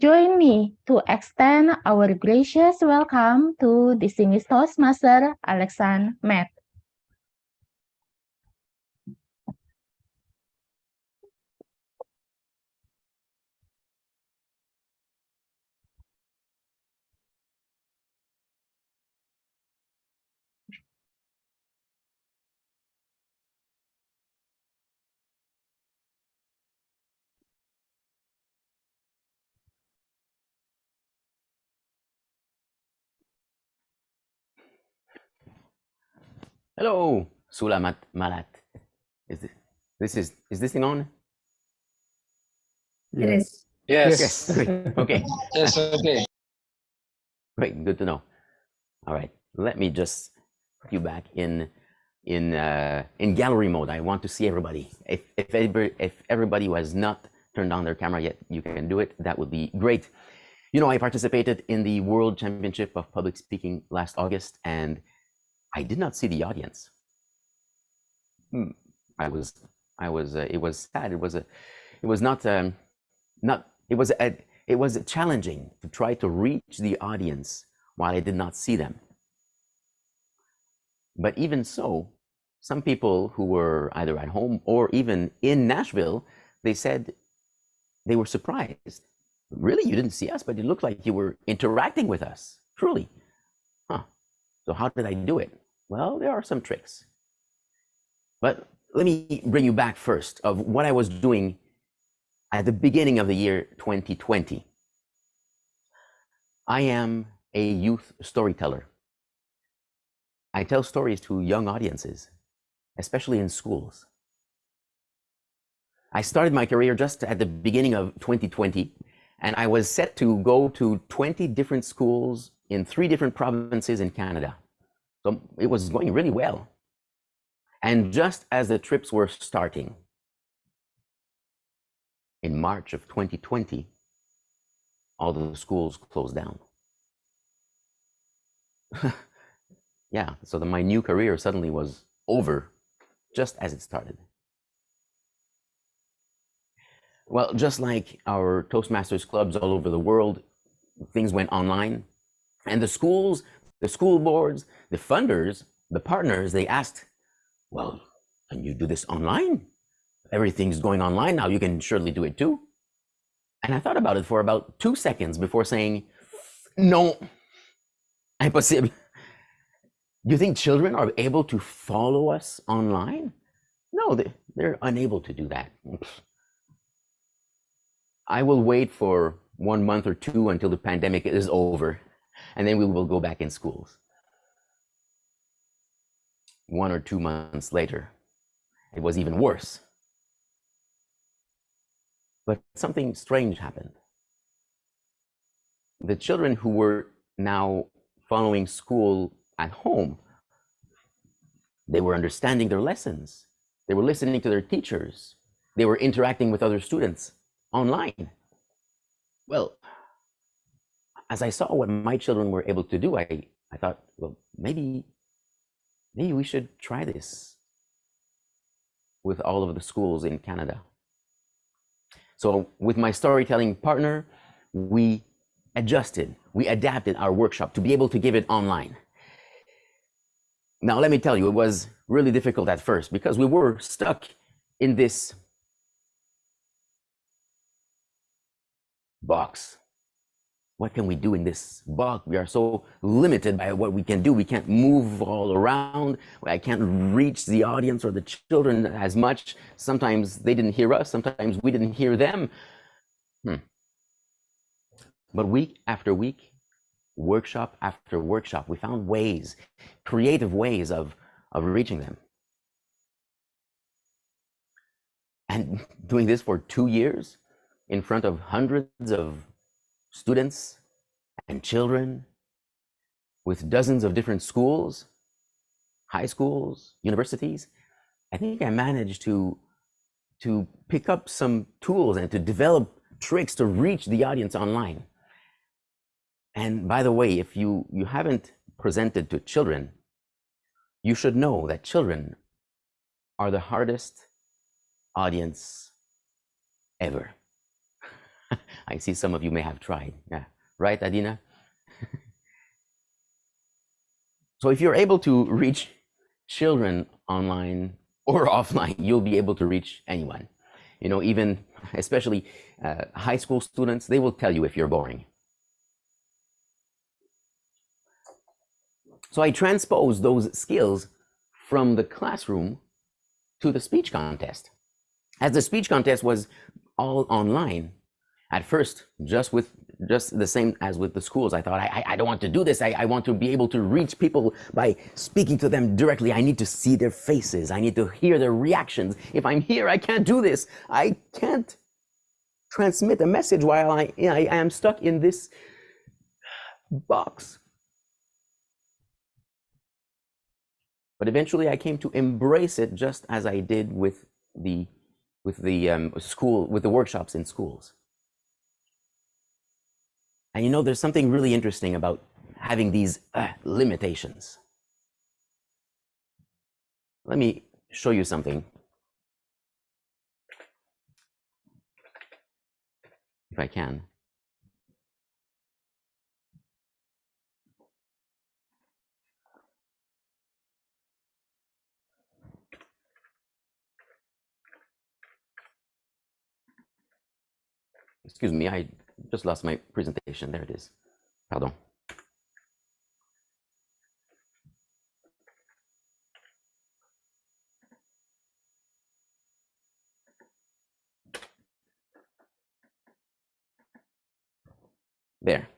join me to extend our gracious welcome to distinguished Toastmaster Alexander Matt. Hello, Selamat malam. Is this, this is is this thing on? It is. Yes. Yes. Great. Okay. Yes, okay. Great. Good to know. All right. Let me just put you back in in uh, in gallery mode. I want to see everybody. If if everybody, if everybody who has not turned on their camera yet, you can do it. That would be great. You know, I participated in the World Championship of Public Speaking last August, and I did not see the audience. Hmm. I was, I was, uh, it was sad. It was a, it was not, um, not, it was, a, it was challenging to try to reach the audience while I did not see them. But even so, some people who were either at home or even in Nashville, they said they were surprised. Really, you didn't see us, but it looked like you were interacting with us. Truly. Huh. So how did I do it? Well, there are some tricks. But let me bring you back first of what I was doing at the beginning of the year 2020. I am a youth storyteller. I tell stories to young audiences, especially in schools. I started my career just at the beginning of 2020, and I was set to go to 20 different schools in three different provinces in Canada. So it was going really well. And just as the trips were starting in March of 2020, all the schools closed down. yeah, so the, my new career suddenly was over just as it started. Well, just like our Toastmasters clubs all over the world, things went online. And the schools the school boards, the funders, the partners, they asked, well, can you do this online? Everything's going online now. You can surely do it too. And I thought about it for about two seconds before saying, no, impossible. Do you think children are able to follow us online? No, they, they're unable to do that. I will wait for one month or two until the pandemic is over and then we will go back in schools. One or two months later, it was even worse. But something strange happened. The children who were now following school at home, they were understanding their lessons. They were listening to their teachers. They were interacting with other students online. Well, as I saw what my children were able to do, I, I thought, well, maybe, maybe we should try this with all of the schools in Canada. So with my storytelling partner, we adjusted, we adapted our workshop to be able to give it online. Now, let me tell you, it was really difficult at first because we were stuck in this box what can we do in this box? We are so limited by what we can do. We can't move all around. I can't reach the audience or the children as much. Sometimes they didn't hear us. Sometimes we didn't hear them. Hmm. But week after week, workshop after workshop, we found ways, creative ways of, of reaching them. And doing this for two years in front of hundreds of students and children with dozens of different schools, high schools, universities, I think I managed to, to pick up some tools and to develop tricks to reach the audience online. And by the way, if you, you haven't presented to children, you should know that children are the hardest audience ever. I see some of you may have tried. Yeah, right, Adina? so if you're able to reach children online or offline, you'll be able to reach anyone. You know, even especially uh, high school students, they will tell you if you're boring. So I transpose those skills from the classroom to the speech contest. As the speech contest was all online, at first, just with just the same as with the schools, I thought, I, I don't want to do this. I, I want to be able to reach people by speaking to them directly. I need to see their faces. I need to hear their reactions. If I'm here, I can't do this. I can't transmit a message while I, I am stuck in this box. But eventually I came to embrace it just as I did with the, with the um, school, with the workshops in schools. And you know, there's something really interesting about having these uh, limitations. Let me show you something. If I can. Excuse me, I just lost my presentation. There it is. Pardon. There.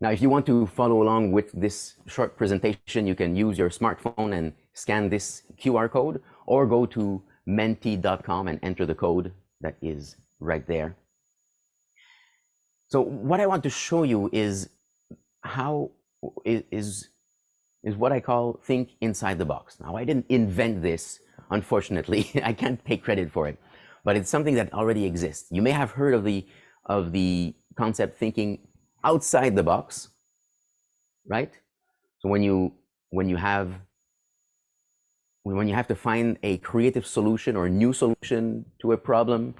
Now, if you want to follow along with this short presentation, you can use your smartphone and scan this QR code or go to menti.com and enter the code that is right there. So what I want to show you is how is is what I call think inside the box. Now I didn't invent this, unfortunately. I can't take credit for it, but it's something that already exists. You may have heard of the of the concept thinking outside the box, right? So when you when you have when you have to find a creative solution or a new solution to a problem,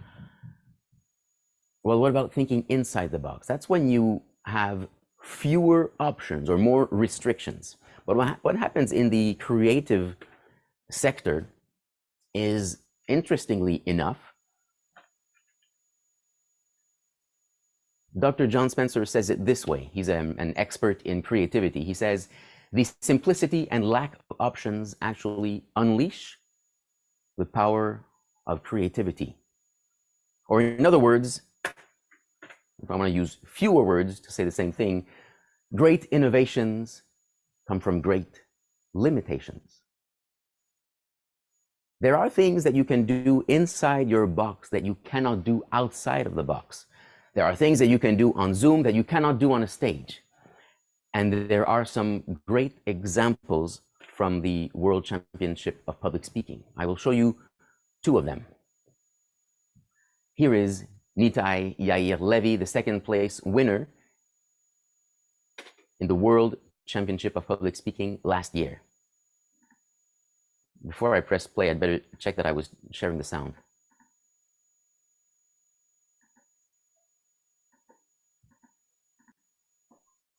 well, what about thinking inside the box? That's when you have fewer options or more restrictions. But what, happens in the creative sector is, interestingly enough, Dr. John Spencer says it this way. He's a, an expert in creativity. He says, the simplicity and lack of options actually unleash the power of creativity. Or in other words, if I want to use fewer words to say the same thing, great innovations come from great limitations. There are things that you can do inside your box that you cannot do outside of the box. There are things that you can do on Zoom that you cannot do on a stage. And there are some great examples from the World Championship of Public Speaking. I will show you two of them. Here is Nitai Yair Levy, the second place winner in the World Championship of Public Speaking last year. Before I press play, I'd better check that I was sharing the sound.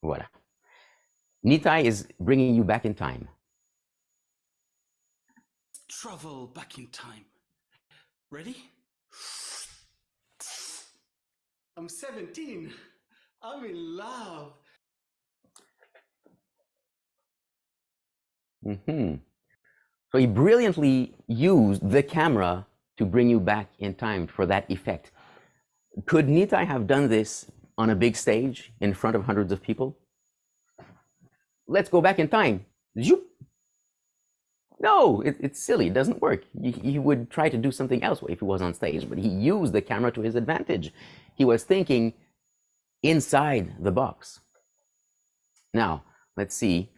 Voila. Nitai is bringing you back in time. Travel back in time. Ready? I'm 17. I'm in love. Mm-hmm. So he brilliantly used the camera to bring you back in time for that effect. Could Nitai have done this on a big stage in front of hundreds of people? Let's go back in time. Zoop. No, it, it's silly. It doesn't work. He, he would try to do something else if he was on stage, but he used the camera to his advantage. He was thinking inside the box. Now, let's see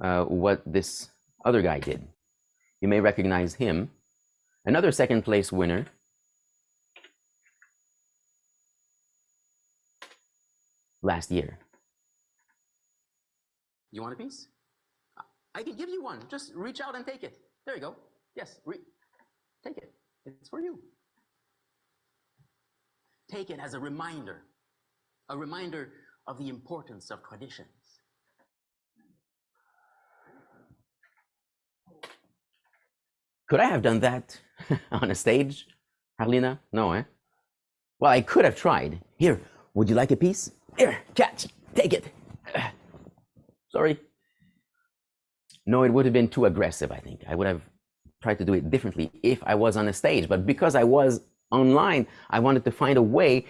uh, what this other guy did. You may recognize him. Another second place winner. Last year. You want a piece? I can give you one. Just reach out and take it. There you go. Yes, take it. It's for you. take it as a reminder, a reminder of the importance of traditions. Could I have done that on a stage, Harlina? No, eh? Well, I could have tried. Here, would you like a piece? Here, catch, take it. Sorry. No, it would have been too aggressive, I think. I would have tried to do it differently if I was on a stage. But because I was online, I wanted to find a way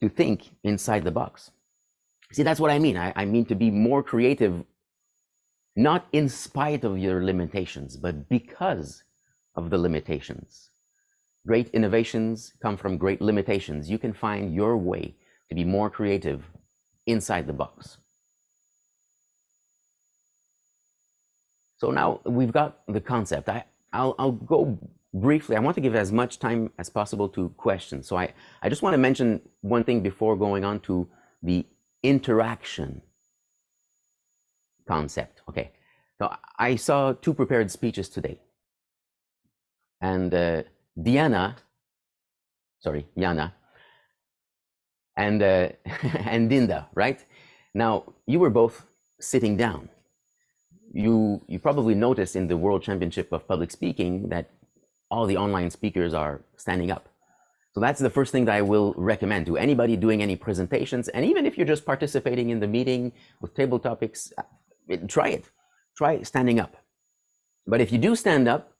to think inside the box. See, that's what I mean. I, I mean to be more creative, not in spite of your limitations, but because of the limitations. Great innovations come from great limitations. You can find your way to be more creative inside the box. So now we've got the concept. I, I'll, I'll go briefly. I want to give as much time as possible to questions. So I, I just want to mention one thing before going on to the interaction concept. Okay. So I saw two prepared speeches today. And uh, Diana, sorry, Yana, and, uh, and Dinda, right? Now, you were both sitting down you you probably noticed in the World Championship of Public Speaking that all the online speakers are standing up. So that's the first thing that I will recommend to anybody doing any presentations. And even if you're just participating in the meeting with table topics, uh, try it. Try standing up. But if you do stand up,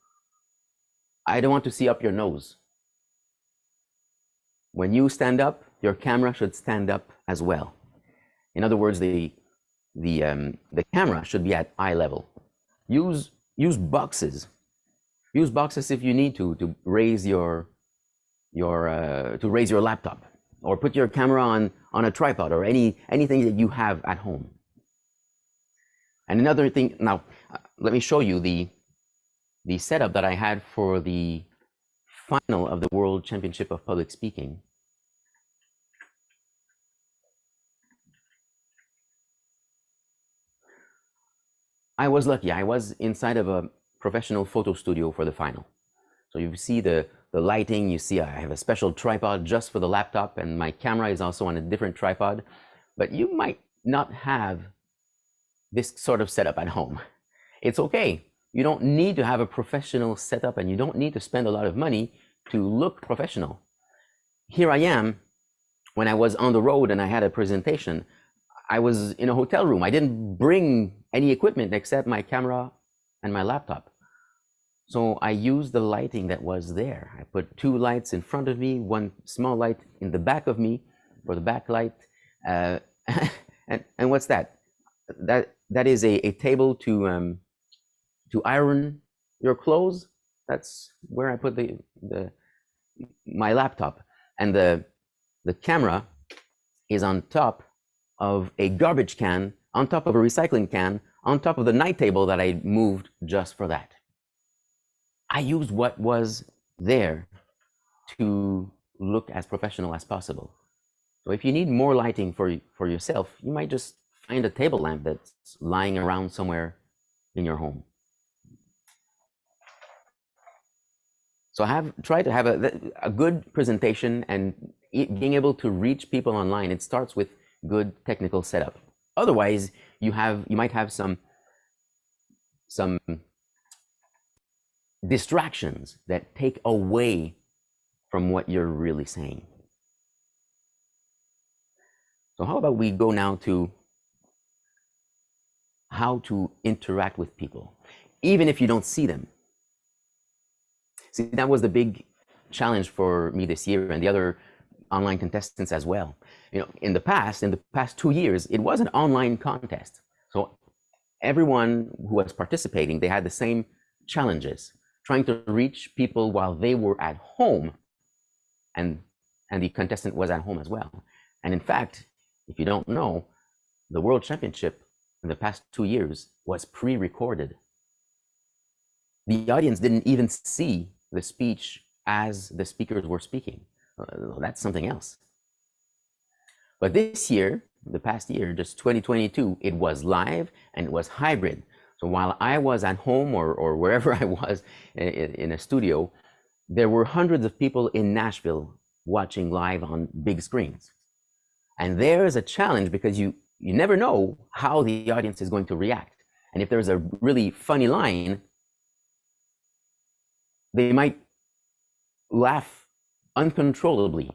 I don't want to see up your nose. When you stand up, your camera should stand up as well. In other words, the the um, the camera should be at eye level. Use use boxes. Use boxes if you need to to raise your your uh, to raise your laptop or put your camera on on a tripod or any anything that you have at home. And another thing now, uh, let me show you the the setup that I had for the final of the World Championship of Public Speaking. I was lucky. I was inside of a professional photo studio for the final. So you see the, the lighting, you see I have a special tripod just for the laptop and my camera is also on a different tripod. But you might not have this sort of setup at home. It's okay. You don't need to have a professional setup and you don't need to spend a lot of money to look professional. Here I am when I was on the road and I had a presentation. I was in a hotel room. I didn't bring any equipment except my camera and my laptop. So I used the lighting that was there. I put two lights in front of me, one small light in the back of me for the backlight. Uh, and, and what's that? That that is a, a table to um, to iron your clothes. That's where I put the the my laptop. And the the camera is on top of a garbage can on top of a recycling can on top of the night table that I moved just for that. I used what was there to look as professional as possible. So if you need more lighting for, for yourself, you might just find a table lamp that's lying around somewhere in your home. So I have tried to have a, a good presentation and being able to reach people online. It starts with good technical setup. Otherwise, you have you might have some some distractions that take away from what you're really saying. So how about we go now to how to interact with people, even if you don't see them. See, that was the big challenge for me this year and the other online contestants as well. You know, in the past, in the past two years, it was an online contest. So everyone who was participating, they had the same challenges, trying to reach people while they were at home, and and the contestant was at home as well. And in fact, if you don't know, the World Championship in the past two years was pre-recorded. The audience didn't even see the speech as the speakers were speaking. Uh, that's something else. But this year, the past year, just 2022, it was live and it was hybrid. So while I was at home or, or wherever I was in, in a studio, there were hundreds of people in Nashville watching live on big screens. And there's a challenge because you, you never know how the audience is going to react. And if there's a really funny line, they might laugh uncontrollably.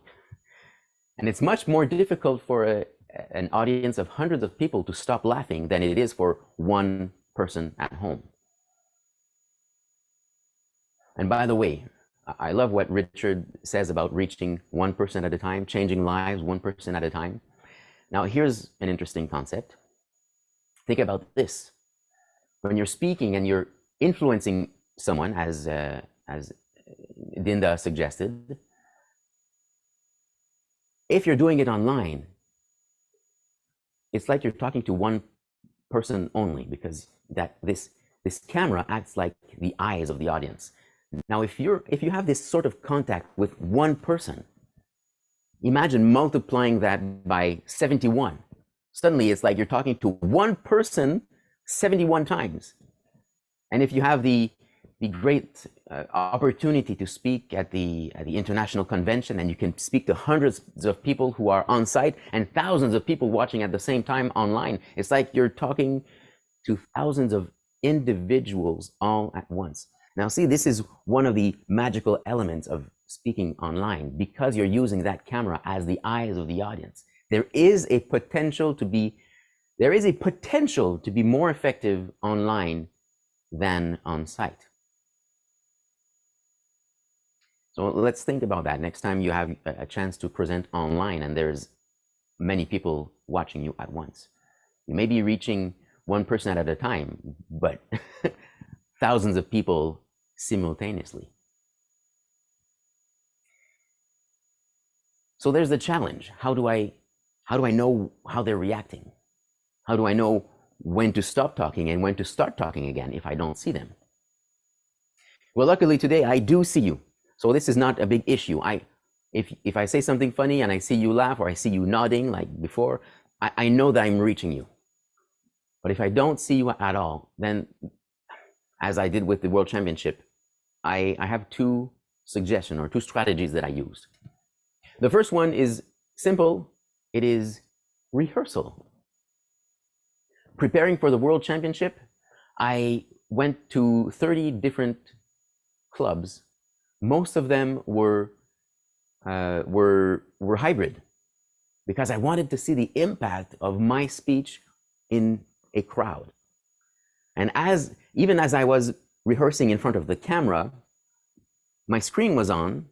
And it's much more difficult for a, an audience of hundreds of people to stop laughing than it is for one person at home. And by the way, I love what Richard says about reaching 1% person at a time, changing lives 1% at a time. Now, here's an interesting concept. Think about this. When you're speaking and you're influencing someone, as, uh, as Dinda suggested, if you're doing it online, it's like you're talking to one person only because that this this camera acts like the eyes of the audience. Now, if you're if you have this sort of contact with one person, imagine multiplying that by 71. Suddenly, it's like you're talking to one person 71 times. And if you have the the great uh, opportunity to speak at the at the international convention, and you can speak to hundreds of people who are on site and thousands of people watching at the same time online, it's like you're talking to thousands of individuals all at once. Now, see, this is one of the magical elements of speaking online because you're using that camera as the eyes of the audience. There is a potential to be there is a potential to be more effective online than on site. So let's think about that next time you have a chance to present online and there's many people watching you at once. You may be reaching one person at a time, but thousands of people simultaneously. So there's the challenge. How do I how do I know how they're reacting? How do I know when to stop talking and when to start talking again if I don't see them? Well, luckily today I do see you. So this is not a big issue. I if if I say something funny and I see you laugh or I see you nodding like before, I, I know that I'm reaching you. But if I don't see you at all, then as I did with the World Championship, I, I have two suggestions or two strategies that I use. The first one is simple. It is rehearsal. Preparing for the World Championship, I went to 30 different clubs. Most of them were, uh, were, were hybrid because I wanted to see the impact of my speech in a crowd. And as even as I was rehearsing in front of the camera, my screen was on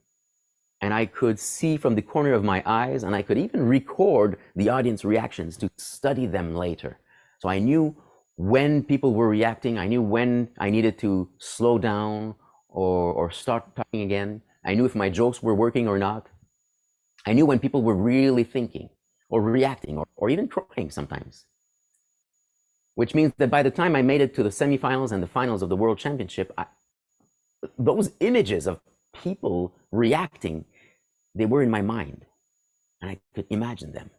and I could see from the corner of my eyes and I could even record the audience reactions to study them later. So I knew when people were reacting, I knew when I needed to slow down or, or start talking again. I knew if my jokes were working or not. I knew when people were really thinking or reacting or, or even crying sometimes which means that by the time I made it to the semifinals and the finals of the World Championship, I, those images of people reacting, they were in my mind, and I could imagine them.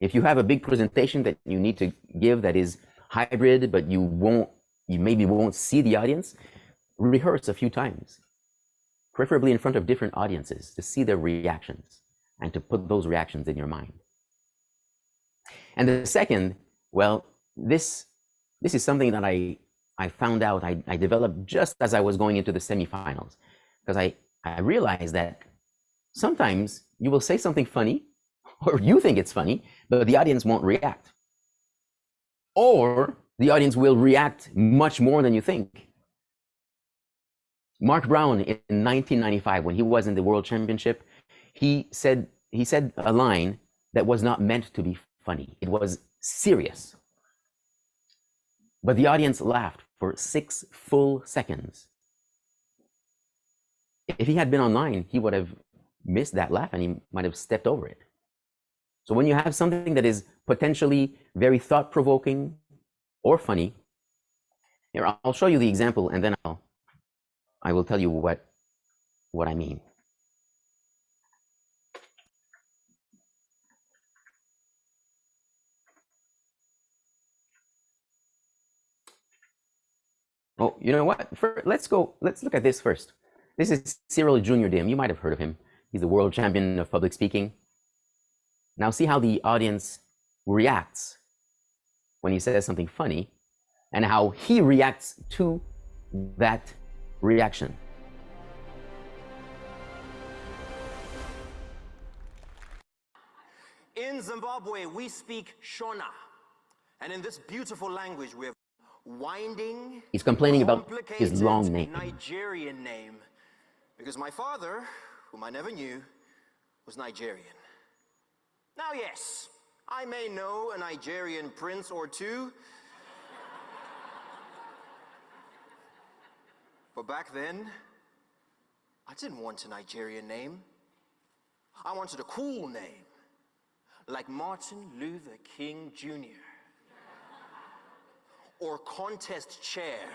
If you have a big presentation that you need to give that is hybrid, but you won't, you maybe won't see the audience, rehearse a few times, preferably in front of different audiences to see their reactions and to put those reactions in your mind. And the second, well, this this is something that I I found out I, I developed just as I was going into the semifinals because I I realized that sometimes you will say something funny or you think it's funny, but the audience won't react. Or the audience will react much more than you think. Mark Brown in 1995, when he was in the World Championship, he said he said a line that was not meant to be funny. It was serious. But the audience laughed for six full seconds. If he had been online, he would have missed that laugh and he might have stepped over it. So when you have something that is potentially very thought provoking or funny, here I'll show you the example and then I'll I will tell you what what I mean. Oh, you know what? For, let's go, let's look at this first. This is Cyril Junior Dim. You might have heard of him. He's the world champion of public speaking. Now see how the audience reacts when he says something funny and how he reacts to that reaction. In Zimbabwe, we speak Shona. And in this beautiful language, we have winding. He's complaining about his long name. Nigerian name. Because my father, whom I never knew, was Nigerian. Now, yes, I may know a Nigerian prince or two. but back then, I didn't want a Nigerian name. I wanted a cool name, like Martin Luther King Jr. or contest chair.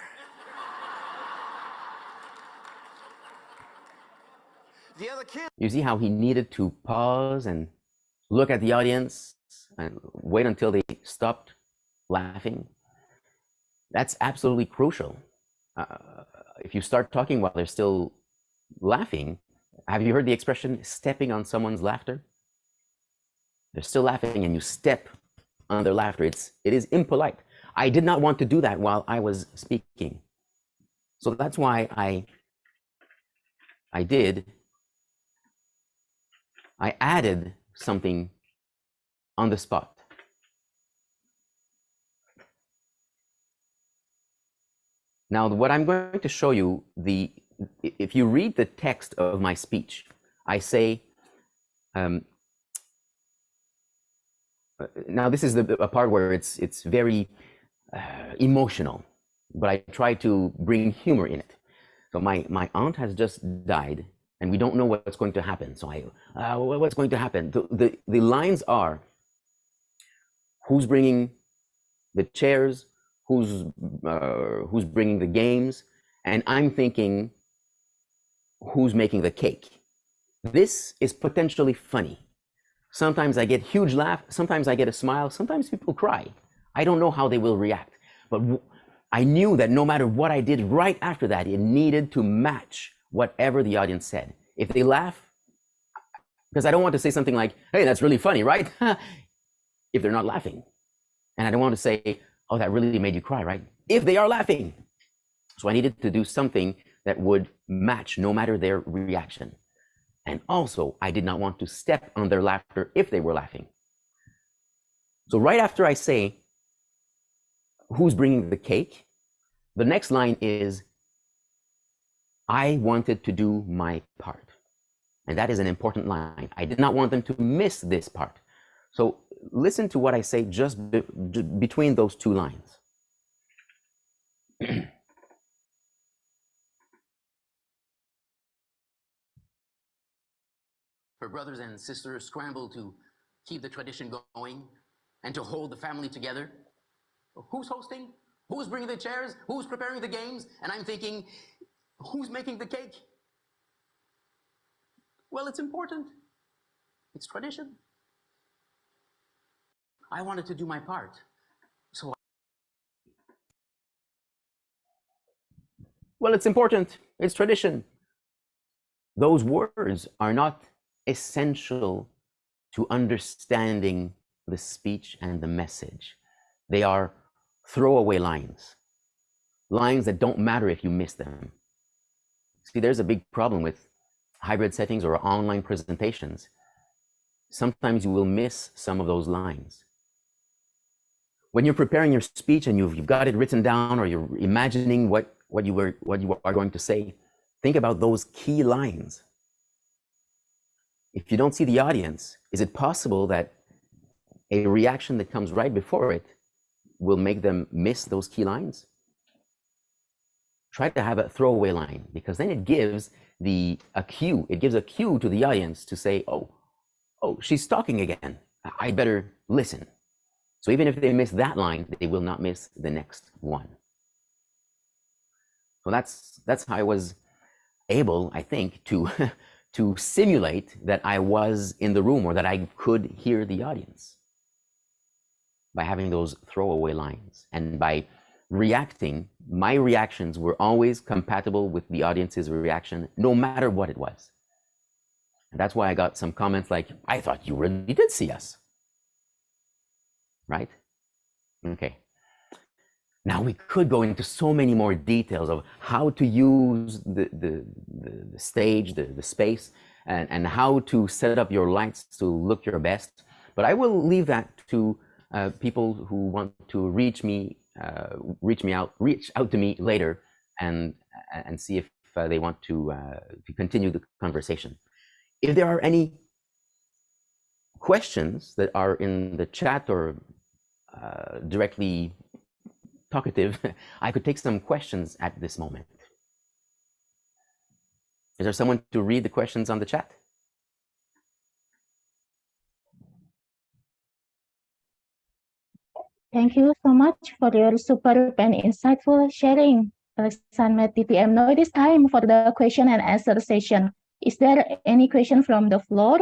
The other kid. You see how he needed to pause and look at the audience and wait until they stopped laughing. That's absolutely crucial. Uh, if you start talking while they're still laughing, have you heard the expression stepping on someone's laughter? They're still laughing and you step on their laughter. It's, it is impolite. I did not want to do that while I was speaking. So that's why I, I did I added something on the spot. Now, what I'm going to show you, the if you read the text of my speech, I say, um, uh, now this is the a part where it's it's very uh, emotional, but I try to bring humor in it. So my my aunt has just died, and we don't know what's going to happen. So I, uh, what's going to happen? The, the, the lines are, who's bringing the chairs, who's, uh, who's bringing the games, and I'm thinking, who's making the cake? This is potentially funny. Sometimes I get huge laugh, sometimes I get a smile, sometimes people cry. I don't know how they will react, but I knew that no matter what I did right after that, it needed to match whatever the audience said. If they laugh, because I don't want to say something like, hey, that's really funny, right? if they're not laughing. And I don't want to say, oh, that really made you cry, right? If they are laughing. So I needed to do something that would match no matter their reaction. And also, I did not want to step on their laughter if they were laughing. So right after I say, who's bringing the cake? The next line is, I wanted to do my part. And that is an important line. I did not want them to miss this part. So listen to what I say just be between those two lines. Her brothers and sisters scramble to keep the tradition going and to hold the family together. Who's hosting? Who's bringing the chairs? Who's preparing the games? And I'm thinking, Who's making the cake? Well, it's important. It's tradition. I wanted to do my part. So Well, it's important. It's tradition. Those words are not essential to understanding the speech and the message. They are throwaway lines, lines that don't matter if you miss them. See, there's a big problem with hybrid settings or online presentations. Sometimes you will miss some of those lines. When you're preparing your speech and you've, you've got it written down or you're imagining what, what, you were, what you are going to say, think about those key lines. If you don't see the audience, is it possible that a reaction that comes right before it will make them miss those key lines? try to have a throwaway line because then it gives the a cue. It gives a cue to the audience to say, "Oh, oh, she's talking again. I better listen." So even if they miss that line, they will not miss the next one. So that's that's how I was able, I think, to to simulate that I was in the room or that I could hear the audience by having those throwaway lines and by reacting, my reactions were always compatible with the audience's reaction, no matter what it was. And that's why I got some comments like, I thought you really did see us. Right? Okay. Now we could go into so many more details of how to use the, the, the, the stage, the, the space, and, and how to set up your lights to look your best. But I will leave that to uh, people who want to reach me, uh, reach me out, reach out to me later, and and see if uh, they want to uh, to continue the conversation. If there are any questions that are in the chat or uh, directly talkative, I could take some questions at this moment. Is there someone to read the questions on the chat? Thank you so much for your superb and insightful sharing, Alexander DTM. Now it is time for the question and answer session. Is there any question from the floor?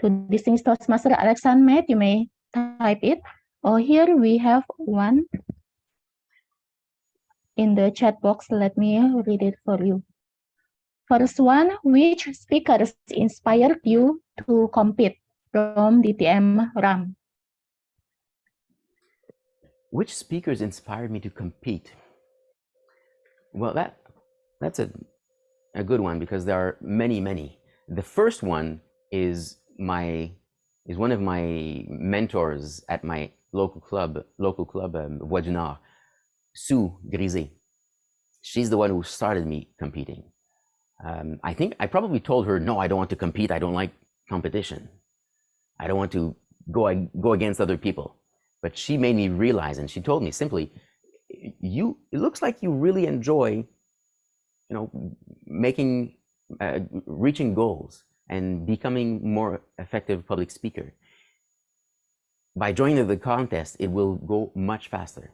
To distinguished Toastmaster Alexander, you may type it. Oh, here we have one in the chat box. Let me read it for you. First one, which speakers inspired you to compete from DTM RAM? Which speakers inspired me to compete? Well, that that's a a good one because there are many, many. The first one is my is one of my mentors at my local club, local club, um, Voix du Nord, Sue Grisé. She's the one who started me competing. Um, I think I probably told her, no, I don't want to compete. I don't like competition. I don't want to go go against other people. But she made me realize, and she told me simply, you. It looks like you really enjoy, you know, making, uh, reaching goals and becoming more effective public speaker. By joining the contest, it will go much faster,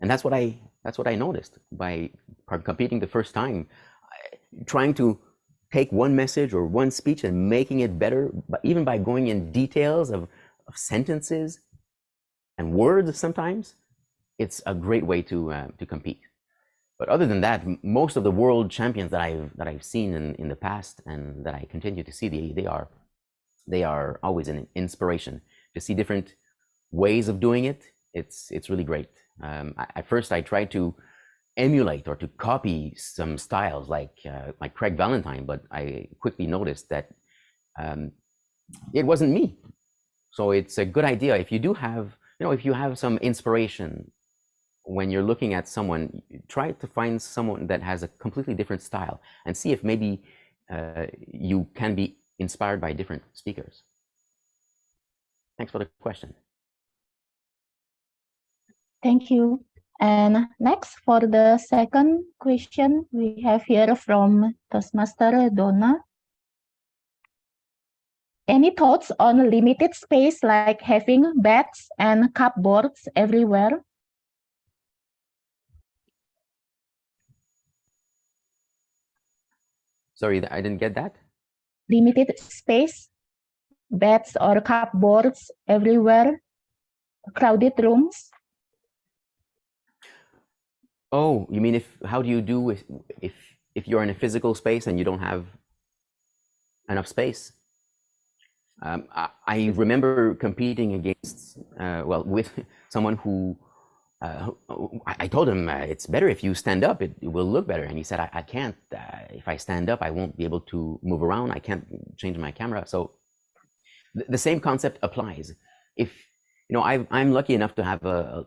and that's what I that's what I noticed by competing the first time, trying to take one message or one speech and making it better, but even by going in details of, of sentences and words sometimes, it's a great way to uh, to compete. But other than that, most of the world champions that I've that I've seen in, in the past and that I continue to see, they, they are they are always an inspiration to see different ways of doing it. It's it's really great. Um, I, at first, I tried to emulate or to copy some styles like uh, like Craig Valentine, but I quickly noticed that um, it wasn't me. So it's a good idea if you do have you know, if you have some inspiration when you're looking at someone, try to find someone that has a completely different style and see if maybe uh, you can be inspired by different speakers. Thanks for the question. Thank you. And next, for the second question, we have here from Toastmaster Donna. Any thoughts on limited space like having beds and cupboards everywhere? Sorry, I didn't get that. Limited space, beds or cupboards everywhere, crowded rooms. Oh, you mean if how do you do if if if you're in a physical space and you don't have enough space? Um, I, I, remember competing against, uh, well, with someone who, uh, I, told him uh, it's better if you stand up, it, it, will look better. And he said, I, I can't, uh, if I stand up, I won't be able to move around. I can't change my camera. So th the same concept applies. If, you know, i am lucky enough to have a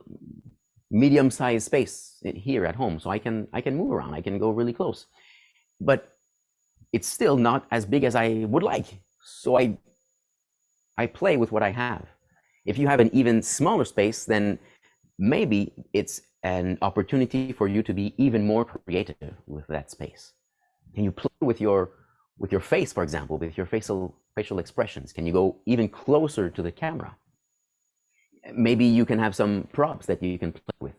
medium-sized space here at home, so I can, I can move around. I can go really close, but it's still not as big as I would like. So I I play with what I have. If you have an even smaller space, then maybe it's an opportunity for you to be even more creative with that space. Can you play with your with your face, for example, with your facial facial expressions? Can you go even closer to the camera? Maybe you can have some props that you can play with.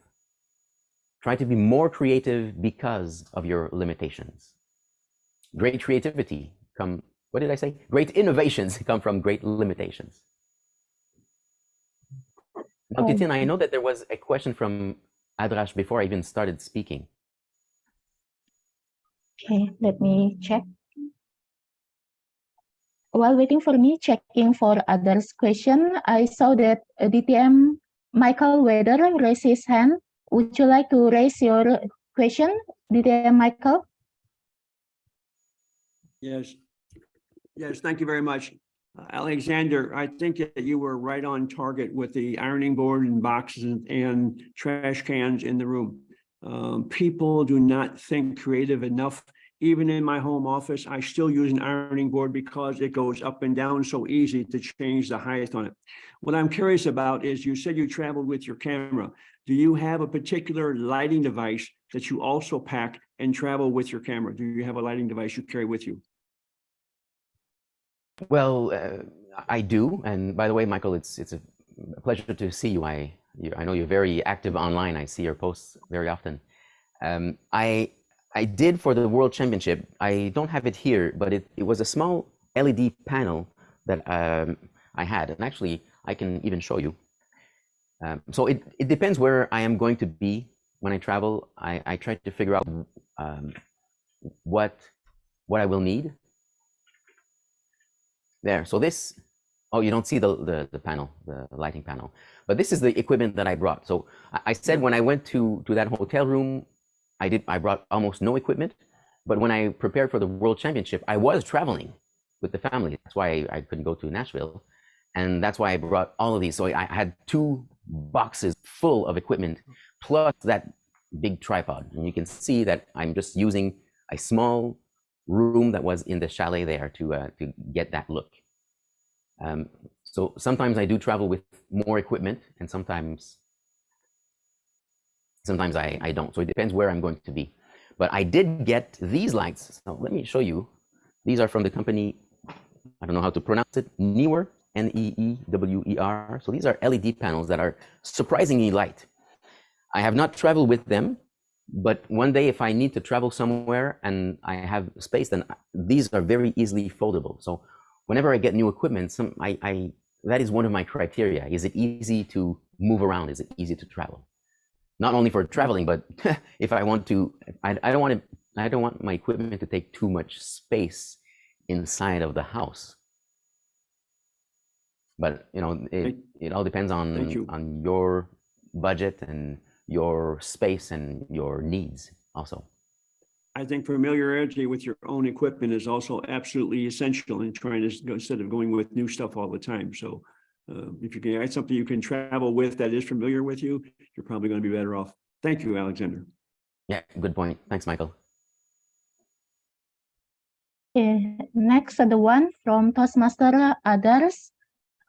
Try to be more creative because of your limitations. Great creativity come what did I say? Great innovations come from great limitations. Now, oh. Titin, I know that there was a question from Adrash before I even started speaking. Okay, let me check. While waiting for me checking for others' question, I saw that DTM Michael Weather raised his hand. Would you like to raise your question, DTM Michael? Yes. Yes, thank you very much. Uh, Alexander, I think that you were right on target with the ironing board and boxes and- and trash cans in the room. Um, people do not think creative enough. Even in my home office, I still use an ironing board because it goes up and down so easy to change the height on it. What I'm curious about is you said you traveled with your camera. Do you have a particular lighting device that you also pack and travel with your camera? Do you have a lighting device you carry with you? Well, uh, I do. And by the way, Michael, it's it's a pleasure to see you. I you, I know you're very active online. I see your posts very often. Um, I I did for the World Championship. I don't have it here, but it, it was a small LED panel that um, I had, and actually I can even show you. Um, so it, it depends where I am going to be when I travel. I, I try to figure out um, what what I will need there. So this, oh, you don't see the, the, the panel, the lighting panel, but this is the equipment that I brought. So I, I said when I went to, to that hotel room, I did, I brought almost no equipment, but when I prepared for the world championship, I was traveling with the family. That's why I, I couldn't go to Nashville. And that's why I brought all of these. So I had two boxes full of equipment plus that big tripod. And you can see that I'm just using a small room that was in the chalet there to uh, to get that look. Um, so sometimes I do travel with more equipment, and sometimes sometimes I, I don't. So it depends where I'm going to be. But I did get these lights. So let me show you. These are from the company. I don't know how to pronounce it. Neewer, N-E-E-W-E-R. So these are LED panels that are surprisingly light. I have not traveled with them, but one day if I need to travel somewhere and I have space, then these are very easily foldable. So whenever I get new equipment, some I, I that is one of my criteria. Is it easy to move around? Is it easy to travel? Not only for traveling, but if I want to, I, I don't want to, I don't want my equipment to take too much space inside of the house. But you know, it, it all depends on you. on your budget and your space and your needs also. I think familiarity with your own equipment is also absolutely essential in trying to, instead of going with new stuff all the time. So uh, if you can add something you can travel with that is familiar with you, you're probably going to be better off. Thank you, Alexander. Yeah, good point. Thanks, Michael. Okay, next the one from Toastmaster others.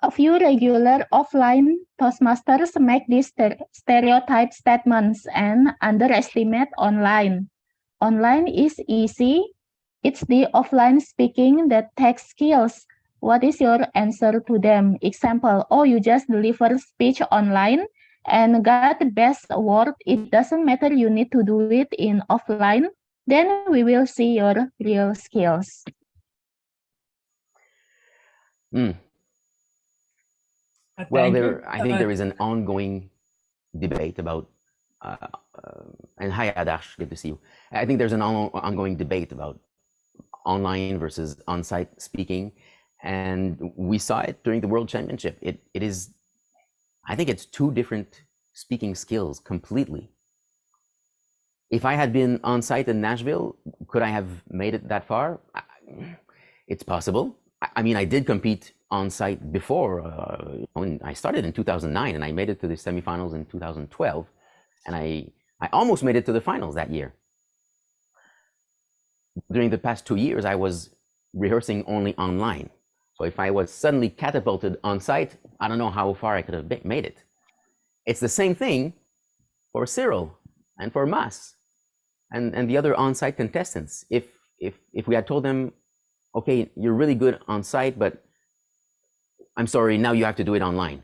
A few regular offline Toastmasters make these stere- stereotype statements and underestimate online. Online is easy. It's the offline speaking that takes skills. What is your answer to them? Example, oh, you just deliver speech online and got the best award. It doesn't matter, you need to do it in offline. Then we will see your real skills. Mm. Well, there, I think there is an ongoing debate about, uh, uh, and hi Adash, good to see you. I think there's an on, ongoing debate about online versus on-site speaking, and we saw it during the World Championship. It it is, I think it's two different speaking skills completely. If I had been on site in Nashville, could I have made it that far? It's possible. I, mean, I did compete on site before. Uh, when I started in 2009 and I made it to the semifinals in 2012. And I, I almost made it to the finals that year. During the past two years, I was rehearsing only online. So if I was suddenly catapulted on site, I don't know how far I could have made it. It's the same thing for Cyril and for Mas and, and the other on-site contestants. If, if, if we had told them, okay, you're really good on site, but I'm sorry, now you have to do it online.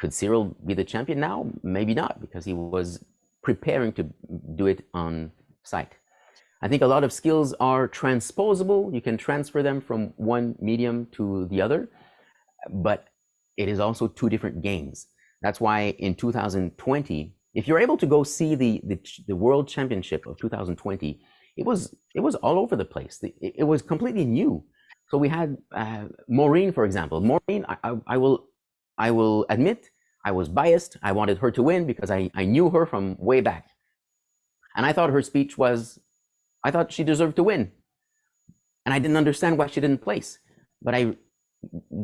Could Cyril be the champion now? Maybe not, because he was preparing to do it on site. I think a lot of skills are transposable. You can transfer them from one medium to the other, but it is also two different games. That's why in 2020, If you're able to go see the, the, the World Championship of 2020, it was, it was all over the place. It, it was completely new. So we had uh, Maureen, for example. Maureen, I, I, I will, I will admit, I was biased. I wanted her to win because I, I knew her from way back. And I thought her speech was, I thought she deserved to win. And I didn't understand why she didn't place. But I,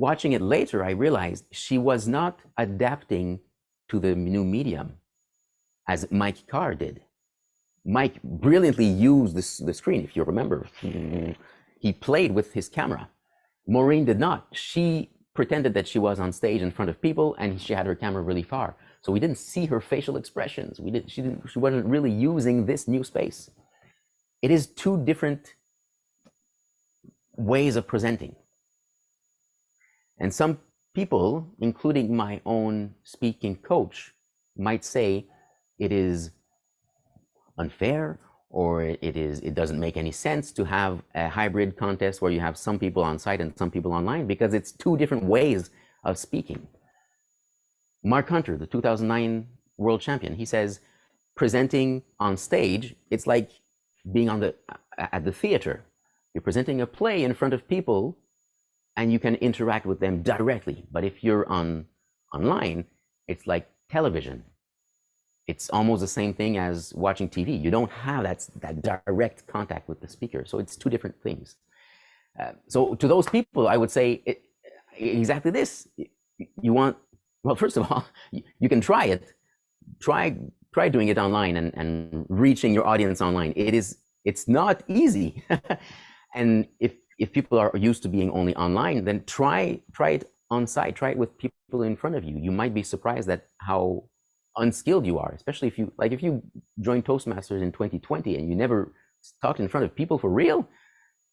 watching it later, I realized she was not adapting to the new medium as Mike Carr did. Mike brilliantly used this, the screen, if you remember. He played with his camera. Maureen did not. She pretended that she was on stage in front of people and she had her camera really far. So we didn't see her facial expressions. We did, she, didn't, she wasn't really using this new space. It is two different ways of presenting. And some people, including my own speaking coach, might say it is unfair or it is it doesn't make any sense to have a hybrid contest where you have some people on site and some people online because it's two different ways of speaking. Mark Hunter, the 2009 world champion, he says presenting on stage, it's like being on the at the theater. You're presenting a play in front of people and you can interact with them directly. But if you're on online, it's like television. It's almost the same thing as watching TV. You don't have that, that direct contact with the speaker. So it's two different things. Uh, so to those people, I would say it, exactly this. You want, well, first of all, you can try it. Try try doing it online and, and reaching your audience online. It is it's not easy. and if if people are used to being only online, then try try it on site. Try it with people in front of you. You might be surprised at how unskilled you are, especially if you like if you joined Toastmasters in 2020 and you never talked in front of people for real,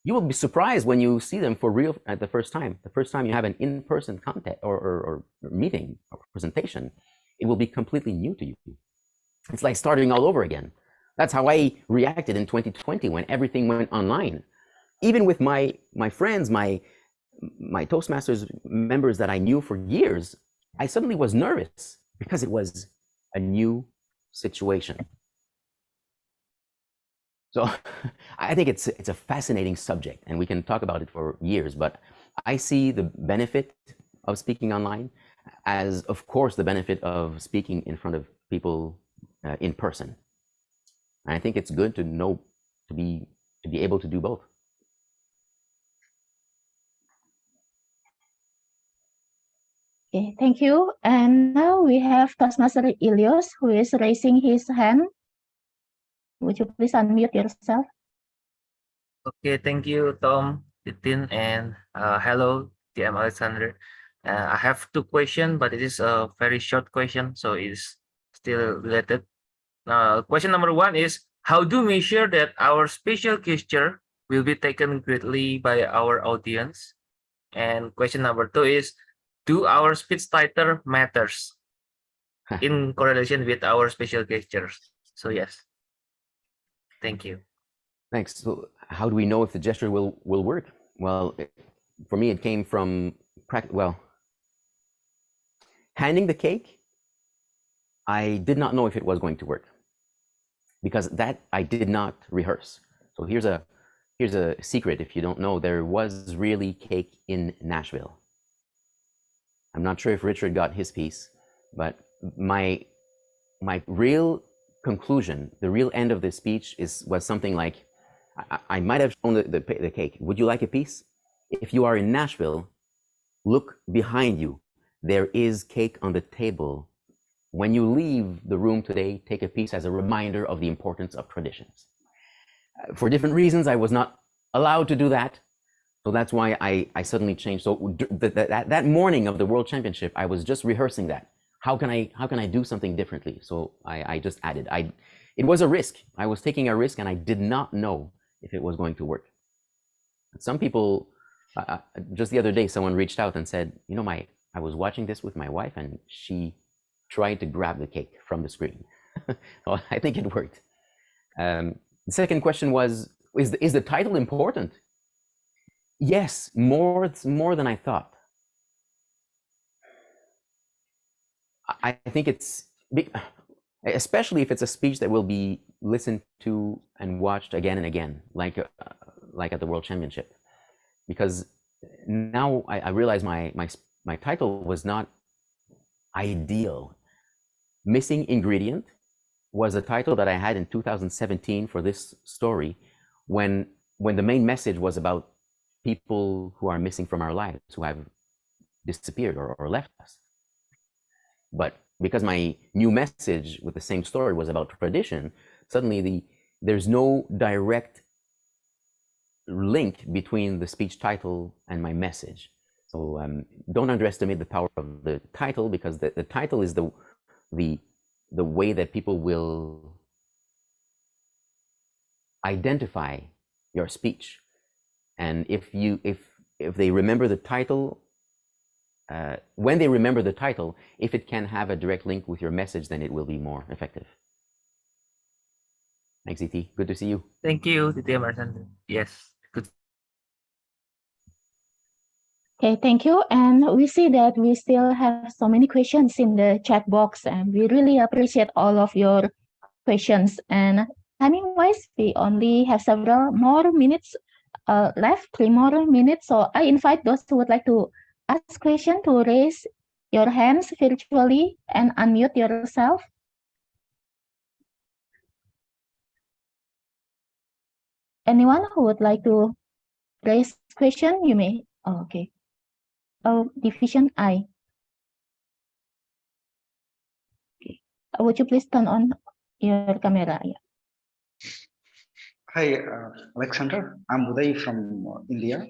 you will be surprised when you see them for real at the first time. The first time you have an in-person contact or, or, or meeting or presentation, it will be completely new to you. It's like starting all over again. That's how I reacted in 2020 when everything went online. Even with my my friends, my my Toastmasters members that I knew for years, I suddenly was nervous because it was a new situation. So I think it's it's a fascinating subject and we can talk about it for years, but I see the benefit of speaking online as of course the benefit of speaking in front of people uh, in person. And I think it's good to know to be to be able to do both. Okay, thank you. And now we have Toastmaster Ilios who is raising his hand. Would you please unmute yourself? Okay, thank you, Tom, Titin, and uh, hello, TM Alexander. Uh, I have two questions, but it is a very short question, so it's still related. Uh, question number one is, how do we measure that our special gesture will be taken greatly by our audience? And question number two is, do our speech title matters in correlation with our special gestures? So yes, thank you. Thanks. So how do we know if the gesture will will work? Well, it, for me, it came from. Well, handing the cake, I did not know if it was going to work because that I did not rehearse. So here's a here's a secret if you don't know there was really cake in Nashville. I'm not sure if Richard got his piece, but my my real conclusion, the real end of this speech is was something like I, I might have shown the, the, the cake. Would you like a piece? If you are in Nashville, look behind you. There is cake on the table. When you leave the room today, take a piece as a reminder of the importance of traditions. Uh, For different reasons, I was not allowed to do that. So that's why I, I suddenly changed. So d- th- th- that, that morning of the World Championship, I was just rehearsing that. How can I how can I do something differently? So I, I just added. I it was a risk. I was taking a risk, and I did not know if it was going to work. Some people, uh, uh, just the other day, someone reached out and said, you know, my I was watching this with my wife, and she tried to grab the cake from the screen. well, I think it worked. Um, the second question was, is the, is the title important? Yes, more more than I thought. I I think it's especially if it's a speech that will be listened to and watched again and again, like uh, like at the World Championship, because now I, I realize my my my title was not ideal. Missing ingredient was a title that I had in 2017 for this story, when when the main message was about people who are missing from our lives, who have disappeared or, or left us. But because my new message with the same story was about tradition, suddenly the there's no direct link between the speech title and my message. So um, don't underestimate the power of the title because the, the title is the the the way that people will identify your speech. And if you if if they remember the title uh, when they remember the title, if it can have a direct link with your message, then it will be more effective. Thanks, ET. Good to see you. Thank you, TTM Alexander. Yes, good. Okay, thank you. And we see that we still have so many questions in the chat box, and we really appreciate all of your questions. And timing wise, we only have several more minutes uh, left, three more minutes. So I invite those who would like to ask question to raise your hands virtually and unmute yourself. Anyone who would like to raise question, you may. Oh, okay. Oh, division I. Okay. Would you please turn on your camera? Yeah. Hi, uh, Alexander. I'm Uday from uh, India.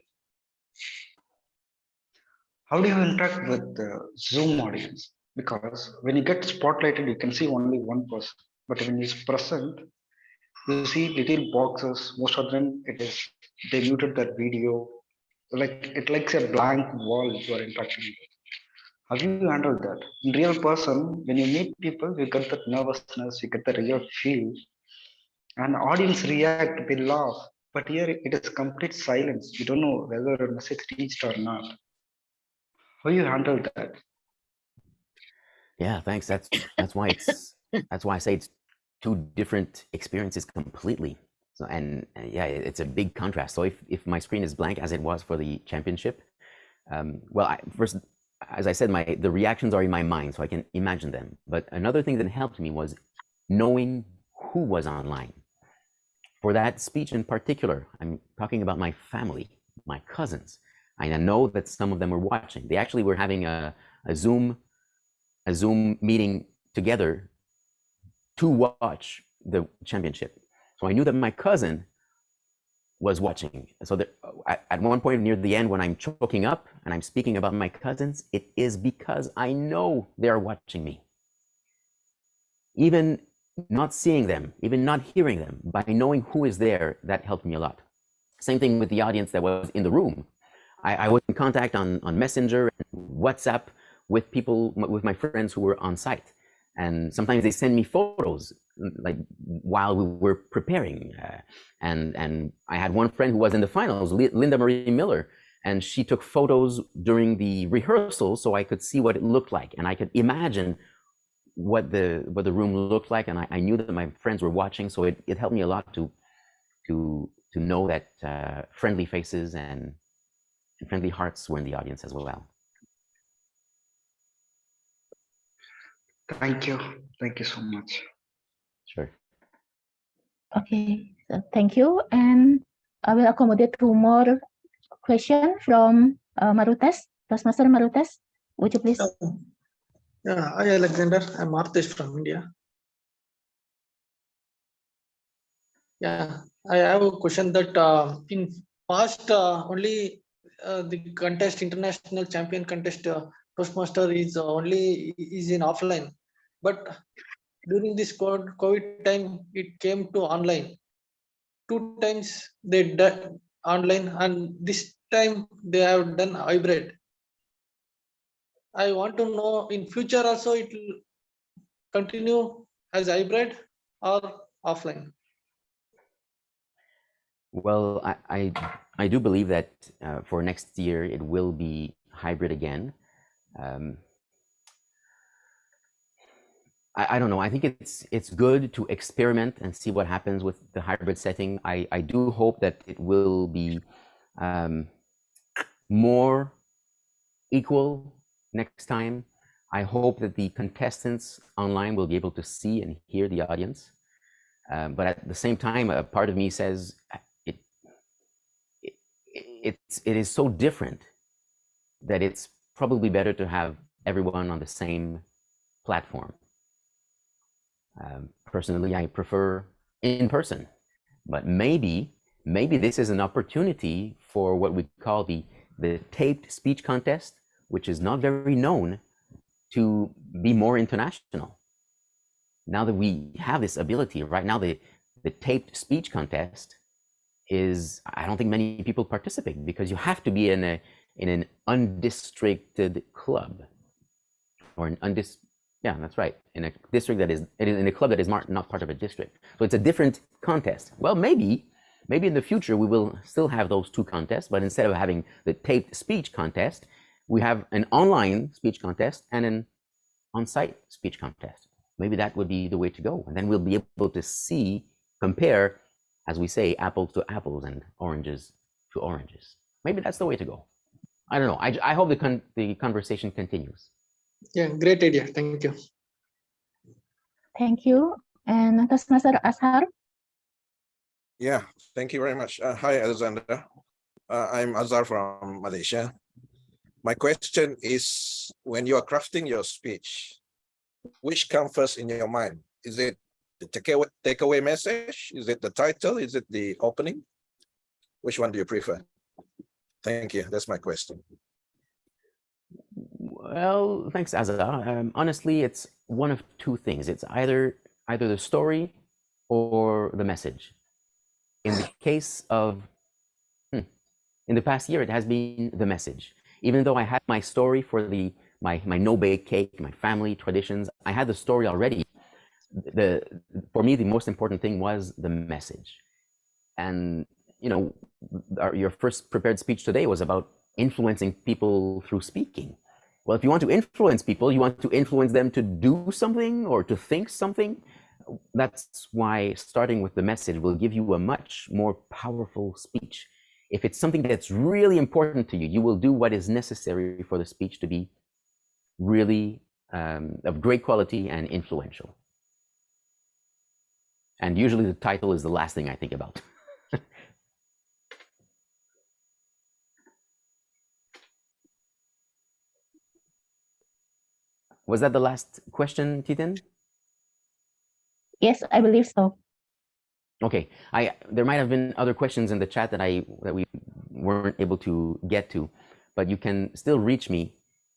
How do you interact with the Zoom audience? Because when you get spotlighted, you can see only one person. But when he's present, you see little boxes. Most of them, it is they muted their video. Like it likes a blank wall you are interacting with. How do you handle that? In real person, when you meet people, you get that nervousness, you get the real feel, and audience react, they laugh. But here it is complete silence. You don't know whether a message reached or not. How you handle that? Yeah, thanks. That's that's why it's that's why I say it's two different experiences completely. So and, and yeah, it's a big contrast. So if if my screen is blank as it was for the championship, um, well, I, first as I said, my the reactions are in my mind, so I can imagine them. But another thing that helped me was knowing who was online. For that speech in particular, I'm talking about my family, my cousins. I know that some of them were watching. They actually were having a, a Zoom a Zoom meeting together to watch the championship. So I knew that my cousin was watching. So uh, at, at one point near the end, when I'm choking up and I'm speaking about my cousins, it is because I know they are watching me. Even not seeing them, even not hearing them, by knowing who is there, that helped me a lot. Same thing with the audience that was in the room. I, I was in contact on, on Messenger and WhatsApp with people, with my friends who were on site. And sometimes they send me photos, like while we were preparing. Uh, and, and I had one friend who was in the finals, Li- Linda Marie Miller, and she took photos during the rehearsal so I could see what it looked like. And I could imagine what the what the room looked like and I, I knew that my friends were watching so it, it helped me a lot to to to know that uh, friendly faces and, and friendly hearts were in the audience as well Thank you. Thank you so much. sure Okay, so thank you. And I will accommodate two more question from uh, Marutas, Toastmaster Marutas. Would you please? Yeah, hi Alexander, I'm Artish from India. Yeah, I have a question that uh, in past uh, only uh, the contest, international champion contest, uh, Toastmaster is only is in offline. But during this COVID time, it came to online. Two times they done online and this time they have done hybrid. I want to know in future also it will continue as hybrid or offline. well i i, I do believe that uh, for next year it will be hybrid again um, I, I don't know. I think it's it's good to experiment and see what happens with the hybrid setting. I, I do hope that it will be um, more equal next time. I hope that the contestants online will be able to see and hear the audience. Um, but at the same time, a part of me says it, it it's it is so different that it's probably better to have everyone on the same platform. Um, personally, I prefer in person, but maybe maybe this is an opportunity for what we call the the taped speech contest, which is not very known, to be more international. Now that we have this ability, right now the the taped speech contest is I don't think many people participate because you have to be in a in an undistricted club or an undis yeah that's right. In a district that is in a club that is not, part of a district. So it's a different contest. Well maybe maybe in the future we will still have those two contests but instead of having the taped speech contest we have an online speech contest and an on-site speech contest. Maybe that would be the way to go. And then we'll be able to see compare as we say apples to apples and oranges to oranges. Maybe that's the way to go. I don't know. I, I hope the con the conversation continues. Yeah, great idea. Thank you. Thank you. And Toastmaster Azhar. Yeah, thank you very much. Uh, hi, Alexander. Uh, I'm Azhar from Malaysia. My question is, when you are crafting your speech, which comes first in your mind? Is it the takeaway, takeaway message? Is it the title? Is it the opening? Which one do you prefer? Thank you. That's my question. Well, thanks, Azhar. Um, honestly, it's one of two things. It's either either the story or the message. In the case of, hmm, in the past year, it has been the message. Even though I had my story for the my my no bake cake, my family traditions, I had the story already. The for me, the most important thing was the message, and you know, our, your first prepared speech today was about influencing people through speaking. Well, if you want to influence people, you want to influence them to do something or to think something. That's why starting with the message will give you a much more powerful speech. If it's something that's really important to you, you will do what is necessary for the speech to be really um, of great quality and influential. And usually the title is the last thing I think about. Was that the last question, Titin? Yes, I believe so. Okay, I there might have been other questions in the chat that I that we weren't able to get to, but you can still reach me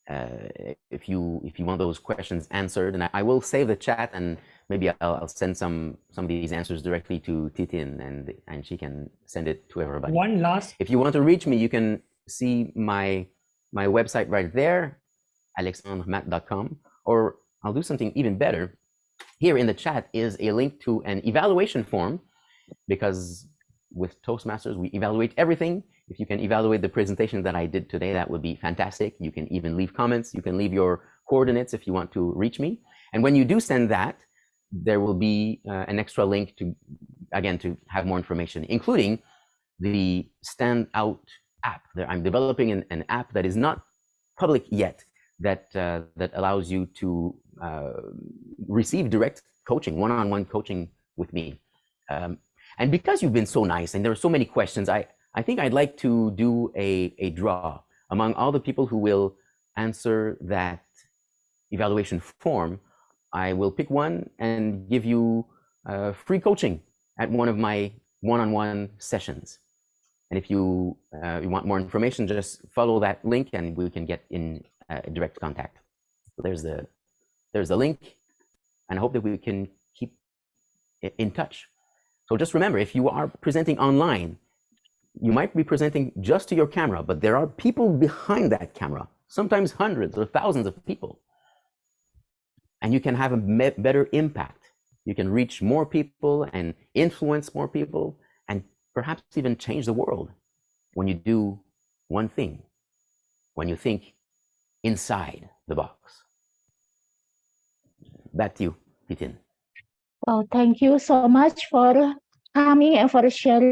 uh, if you if you want those questions answered, and I, I will save the chat and maybe I'll, I'll, send some some of these answers directly to Titin and and she can send it to everybody. One last. If you want to reach me, you can see my my website right there, alexandremat.com, or I'll do something even better. Here in the chat is a link to an evaluation form because with Toastmasters, we evaluate everything. If you can evaluate the presentation that I did today, that would be fantastic. You can even leave comments. You can leave your coordinates if you want to reach me. And when you do send that, there will be uh, an extra link to, again, to have more information, including the Standout app. I'm developing an, an app that is not public yet, that uh, that allows you to uh, receive direct coaching, one-on-one coaching with me. Um, and because you've been so nice and there are so many questions, I, I think I'd like to do a, a draw among all the people who will answer that evaluation form. I will pick one and give you uh, free coaching at one of my one-on-one -on -one sessions. And if you, uh, you want more information, just follow that link and we can get in uh, direct contact. There's the there's the link, and I hope that we can keep in touch. So just remember, if you are presenting online, you might be presenting just to your camera, but there are people behind that camera, sometimes hundreds or thousands of people. And you can have a better impact. You can reach more people and influence more people and perhaps even change the world when you do one thing, when you think inside the box. Back to you. Titin. Well, thank you so much for coming and for sharing